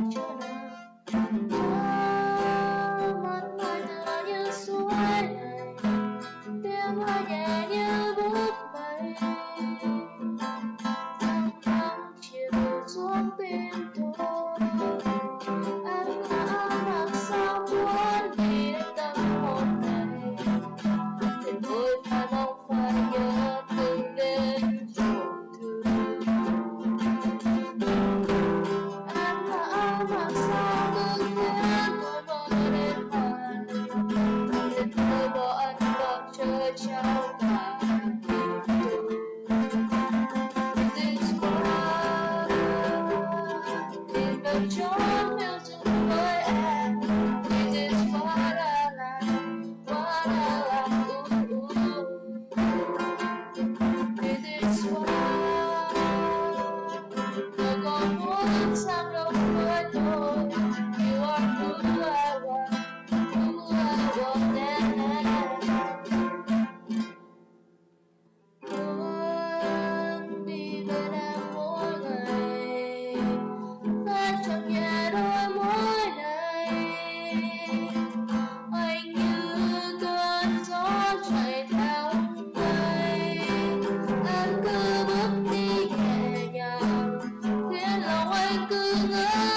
Thank you. It's for the. love.